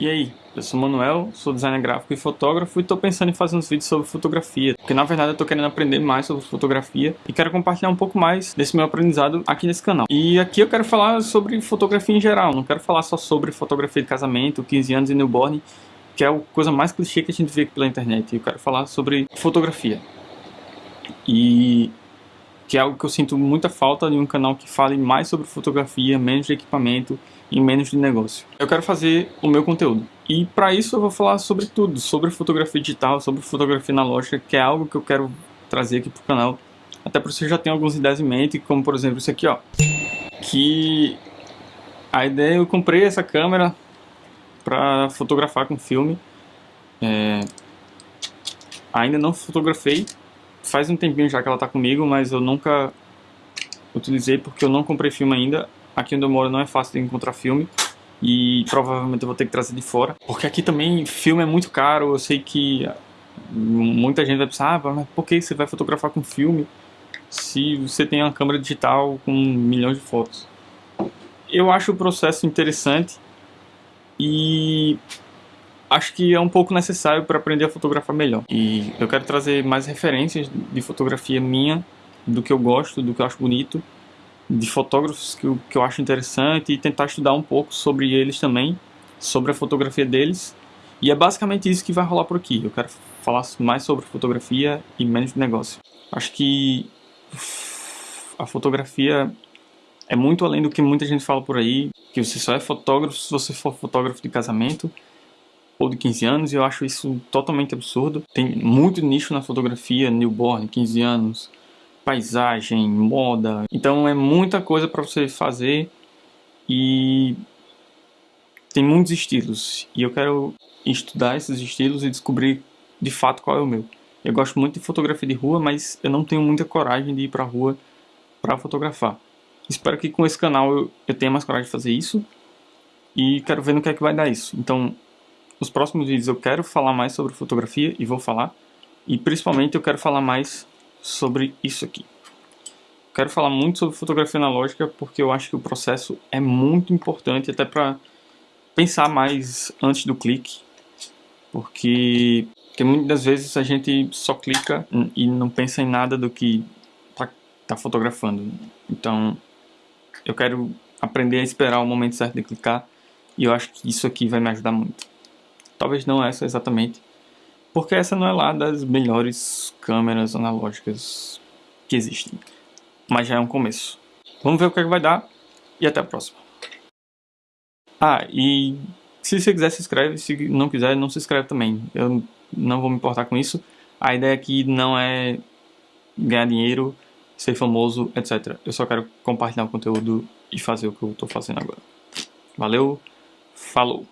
E aí, eu sou o Manuel, sou designer gráfico e fotógrafo e estou pensando em fazer uns vídeos sobre fotografia, porque na verdade eu estou querendo aprender mais sobre fotografia e quero compartilhar um pouco mais desse meu aprendizado aqui nesse canal. E aqui eu quero falar sobre fotografia em geral, não quero falar só sobre fotografia de casamento, 15 anos e newborn, que é a coisa mais clichê que a gente vê pela internet. Eu quero falar sobre fotografia. E que é algo que eu sinto muita falta de um canal que fale mais sobre fotografia, menos de equipamento e menos de negócio. Eu quero fazer o meu conteúdo. E para isso eu vou falar sobre tudo, sobre fotografia digital, sobre fotografia analógica, que é algo que eu quero trazer aqui pro canal. Até porque você já tem algumas ideias em mente, como por exemplo isso aqui, ó. Que a ideia, eu comprei essa câmera para fotografar com filme. É... Ainda não fotografei, faz um tempinho já que ela tá comigo, mas eu nunca utilizei porque eu não comprei filme ainda. Aqui onde eu moro não é fácil de encontrar filme e provavelmente eu vou ter que trazer de fora. Porque aqui também filme é muito caro, eu sei que muita gente vai pensar, ah, mas por que você vai fotografar com filme se você tem uma câmera digital com milhões de fotos? Eu acho o processo interessante e acho que é um pouco necessário para aprender a fotografar melhor. E eu quero trazer mais referências de fotografia minha, do que eu gosto, do que eu acho bonito, de fotógrafos que eu, que eu acho interessante e tentar estudar um pouco sobre eles também, sobre a fotografia deles. E é basicamente isso que vai rolar por aqui. Eu quero falar mais sobre fotografia e menos de negócio. Acho que a fotografia é muito além do que muita gente fala por aí, que você só é fotógrafo se você for fotógrafo de casamento, ou de 15 anos, e eu acho isso totalmente absurdo. Tem muito nicho na fotografia, newborn, 15 anos, paisagem, moda. Então é muita coisa para você fazer e tem muitos estilos. E eu quero estudar esses estilos e descobrir de fato qual é o meu. Eu gosto muito de fotografia de rua, mas eu não tenho muita coragem de ir para rua para fotografar. Espero que com esse canal eu, eu tenha mais coragem de fazer isso e quero ver no que é que vai dar isso. Então nos próximos vídeos eu quero falar mais sobre fotografia e vou falar. E principalmente eu quero falar mais sobre isso aqui. quero falar muito sobre fotografia analógica porque eu acho que o processo é muito importante até para pensar mais antes do clique. Porque, porque muitas vezes a gente só clica e não pensa em nada do que tá, tá fotografando. Então eu quero aprender a esperar o momento certo de clicar e eu acho que isso aqui vai me ajudar muito. Talvez não essa exatamente, porque essa não é lá das melhores câmeras analógicas que existem. Mas já é um começo. Vamos ver o que, é que vai dar e até a próxima. Ah, e se você quiser se inscreve, se não quiser não se inscreve também. Eu não vou me importar com isso. A ideia aqui não é ganhar dinheiro, ser famoso, etc. Eu só quero compartilhar o conteúdo e fazer o que eu estou fazendo agora. Valeu, falou!